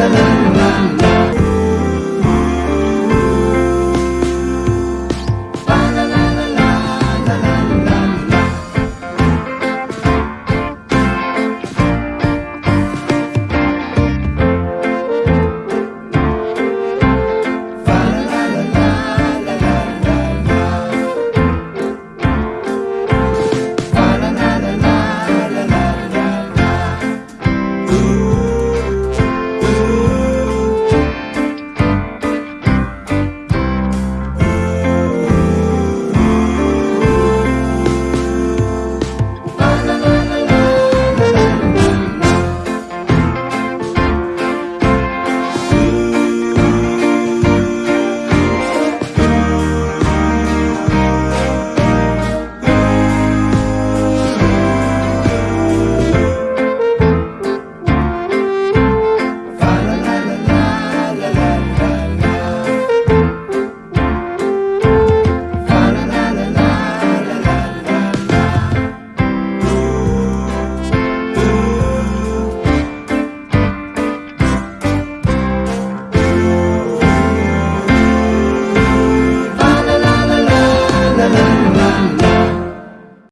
啦啦啦啦